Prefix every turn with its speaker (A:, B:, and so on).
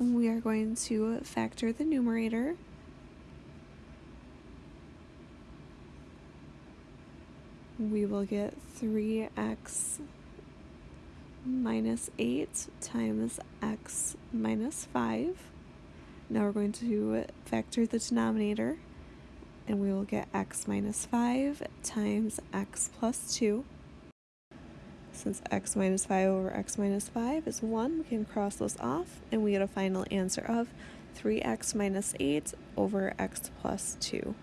A: we are going to factor the numerator. We will get 3x minus 8 times x minus 5. Now we're going to factor the denominator and we will get x minus 5 times x plus 2. Since x minus 5 over x minus 5 is 1, we can cross those off and we get a final answer of 3x minus 8 over x plus 2.